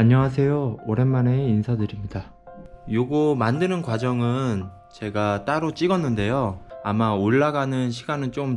안녕하세요. 오랜만에 인사드립니다. 요거 만드는 과정은 제가 따로 찍었는데요. 아마 올라가는 시간은 좀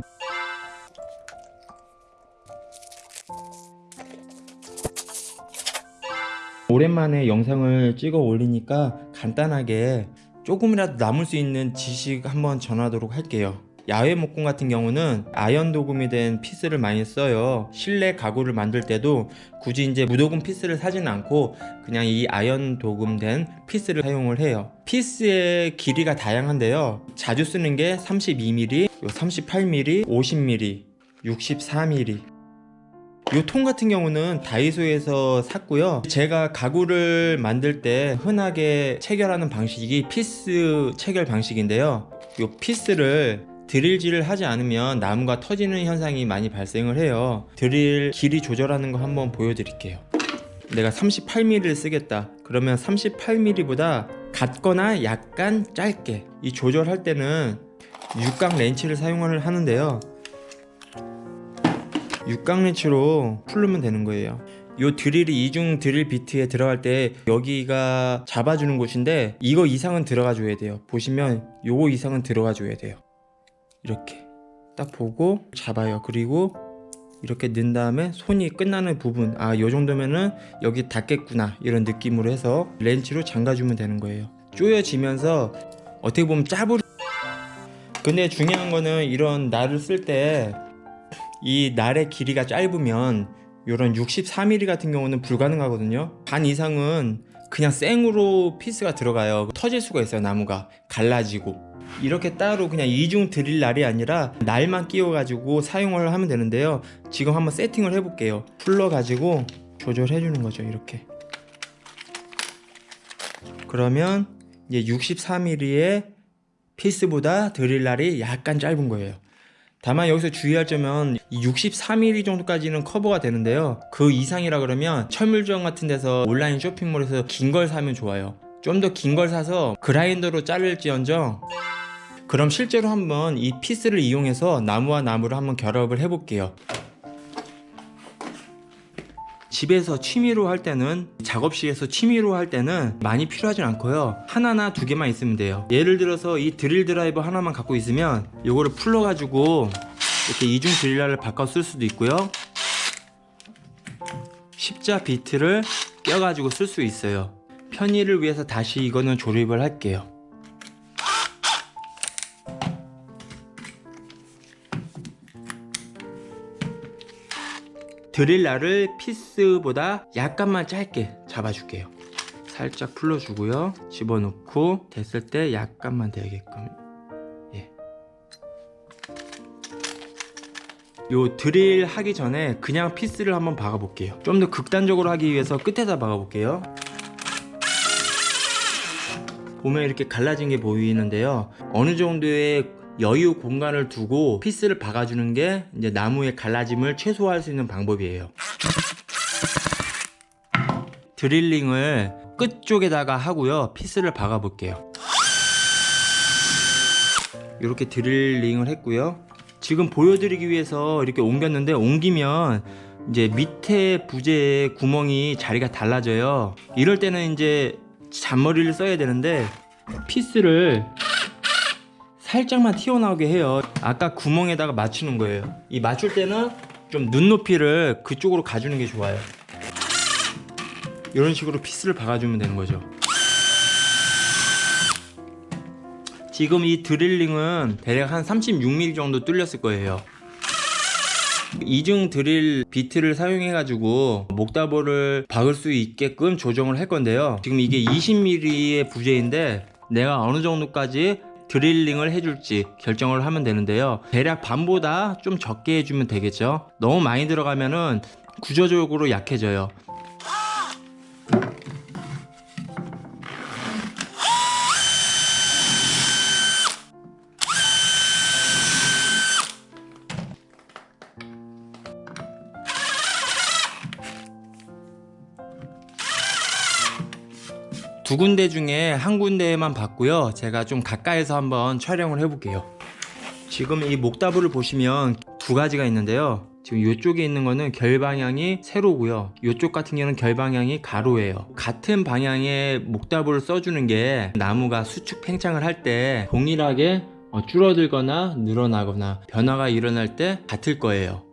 오랜만에 영상을 찍어 올리니까 간단하게 조금이라도 남을 수 있는 지식 한번 전하도록 할게요. 야외 목공 같은 경우는 아연 도금이 된 피스를 많이 써요. 실내 가구를 만들 때도 굳이 이제 무도금 피스를 사지는 않고 그냥 이 아연 도금된 피스를 사용을 해요. 피스의 길이가 다양한데요. 자주 쓰는 게 32mm, 38mm, 50mm, 64mm, 이 통 같은 경우는 다이소에서 샀고요 제가 가구를 만들 때 흔하게 체결하는 방식이 피스 체결 방식인데요 이 피스를 드릴질을 하지 않으면 나무가 터지는 현상이 많이 발생을 해요. 드릴 길이 조절하는 거 한번 보여드릴게요. 내가 38mm를 쓰겠다. 그러면 38mm보다 같거나 약간 짧게 이 조절할 때는 육각 렌치를 사용을 하는데요. 육각 렌치로 풀르면 되는 거예요. 요 드릴이 이중 드릴 비트에 들어갈 때 여기가 잡아주는 곳인데 이거 이상은 들어가 줘야 돼요. 보시면 요거 이상은 들어가 줘야 돼요 이렇게 딱 보고 잡아요. 그리고 이렇게 넣은 다음에 손이 끝나는 부분 아 요 정도면은 여기 닿겠구나 이런 느낌으로 해서 렌치로 잠가주면 되는 거예요. 조여지면서 어떻게 보면 짜부리. 근데 중요한 거는 이런 날을 쓸 때 이 날의 길이가 짧으면 이런 63mm 같은 경우는 불가능하거든요. 반 이상은 그냥 생으로 피스가 들어가요. 터질 수가 있어요 나무가. 갈라지고 이렇게 따로 그냥 이중 드릴 날이 아니라 날만 끼워 가지고 사용을 하면 되는데요. 지금 한번 세팅을 해 볼게요. 풀러 가지고 조절해 주는 거죠 이렇게. 그러면 이제 63mm의 피스보다 드릴 날이 약간 짧은 거예요. 다만 여기서 주의할 점은 63mm 정도까지는 커버가 되는데요. 그 이상이라 그러면 철물점 같은 데서 온라인 쇼핑몰에서 긴 걸 사면 좋아요. 좀 더 긴 걸 사서 그라인더로 자를지언정 그럼 실제로 한번 이 피스를 이용해서 나무와 나무를 한번 결합을 해 볼게요. 집에서 취미로 할 때는 작업실에서 취미로 할 때는 많이 필요하진 않고요. 하나나 두 개만 있으면 돼요. 예를 들어서 이 드릴 드라이버 하나만 갖고 있으면 이거를 풀러 가지고 이렇게 이중 드릴로 바꿔 쓸 수도 있고요. 십자 비트를 껴 가지고 쓸 수 있어요. 편의를 위해서 다시 이거는 조립을 할게요 드릴날을 피스보다 약간만 짧게 잡아줄게요. 살짝 풀어주고요. 집어넣고 됐을 때 약간만 되게끔. 예. 요 드릴 하기 전에 그냥 피스를 한번 박아 볼게요. 좀 더 극단적으로 하기 위해서 끝에다 박아 볼게요. 보면 이렇게 갈라진 게 보이는데요. 어느 정도의 여유 공간을 두고 피스를 박아주는 게 이제 나무의 갈라짐을 최소화할 수 있는 방법이에요. 드릴링을 끝쪽에다가 하고요. 피스를 박아 볼게요. 이렇게 드릴링을 했고요. 지금 보여드리기 위해서 이렇게 옮겼는데 옮기면 이제 밑에 부재에 구멍이 자리가 달라져요. 이럴 때는 이제 잔머리를 써야 되는데 피스를 살짝만 튀어나오게 해요. 아까 구멍에다가 맞추는 거예요. 이 맞출 때는 좀 눈높이를 그쪽으로 가주는 게 좋아요. 이런 식으로 피스를 박아주면 되는 거죠. 지금 이 드릴링은 대략 한 36mm 정도 뚫렸을 거예요. 이중 드릴 비트를 사용해 가지고 목다보를 박을 수 있게끔 조정을 할 건데요. 지금 이게 20mm의 부재인데 내가 어느 정도까지 드릴링을 해줄지 결정을 하면 되는데요. 대략 반보다 좀 적게 해주면 되겠죠? 너무 많이 들어가면은 구조적으로 약해져요 두 군데 중에 한 군데만 봤고요 제가 좀 가까이서 한번 촬영을 해볼게요 지금 이 목다부를 보시면 두 가지가 있는데요 지금 이쪽에 있는 거는 결 방향이 세로고요. 이쪽 같은 경우는 결 방향이 가로예요. 같은 방향의 목다부를 써주는 게 나무가 수축 팽창을 할 때 동일하게 어, 줄어들거나 늘어나거나 변화가 일어날 때 같을 거예요.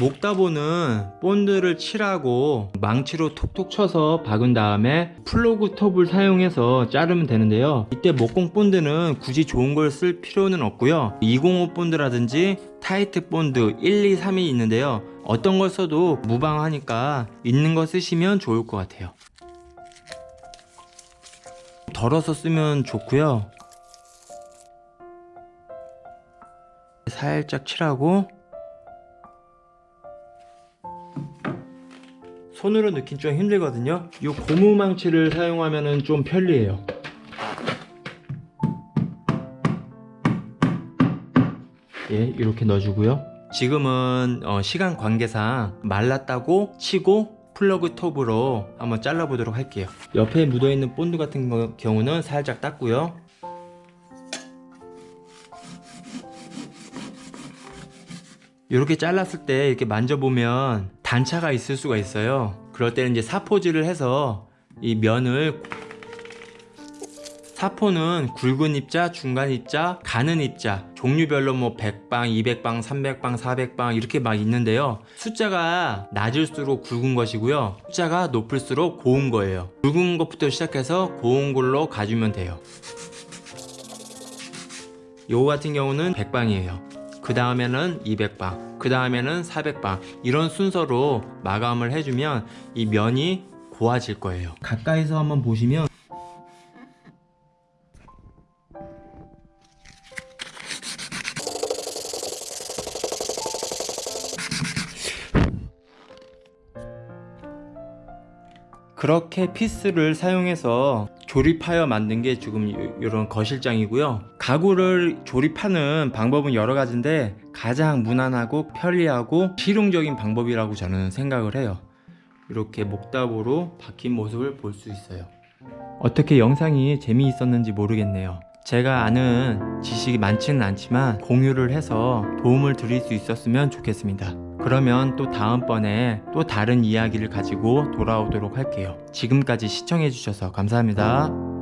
목다보는 본드를 칠하고 망치로 톡톡 쳐서 박은 다음에 플러그 톱을 사용해서 자르면 되는데요. 이때 목공 본드는 굳이 좋은 걸 쓸 필요는 없고요. 205 본드라든지 타이트 본드 1, 2, 3이 있는데요. 어떤 걸 써도 무방하니까 있는 거 쓰시면 좋을 것 같아요. 덜어서 쓰면 좋고요. 살짝 칠하고 손으로 넣긴 좀 힘들거든요. 이 고무망치를 사용하면 좀 편리해요. 예 이렇게 넣어주고요. 지금은 어, 시간 관계상 말랐다고 치고 플러그 톱으로 한번 잘라 보도록 할게요. 옆에 묻어있는 본드 같은 거- 경우는 살짝 닦고요. 이렇게 잘랐을 때 이렇게 만져보면 단차가 있을 수가 있어요. 그럴 때는 이제 사포질을 해서 이 면을 사포는 굵은 입자, 중간 입자, 가는 입자 종류별로 뭐 100방, 200방, 300방, 400방 이렇게 막 있는데요. 숫자가 낮을수록 굵은 것이고요. 숫자가 높을수록 고운 거예요. 굵은 것부터 시작해서 고운 걸로 가주면 돼요. 요거 같은 경우는 100방이에요. 그 다음에는 200방, 그 다음에는 400방 이런 순서로 마감을 해주면 이 면이 고와질 거예요. 가까이서 한번 보시면 그렇게 피스를 사용해서 조립하여 만든 게 지금 이런 거실장이고요. 가구를 조립하는 방법은 여러 가지인데 가장 무난하고 편리하고 실용적인 방법이라고 저는 생각을 해요. 이렇게 목답으로 박힌 모습을 볼 수 있어요. 어떻게 영상이 재미있었는지 모르겠네요. 제가 아는 지식이 많지는 않지만 공유를 해서 도움을 드릴 수 있었으면 좋겠습니다. 그러면 또 다음번에 또 다른 이야기를 가지고 돌아오도록 할게요. 지금까지 시청해주셔서 감사합니다.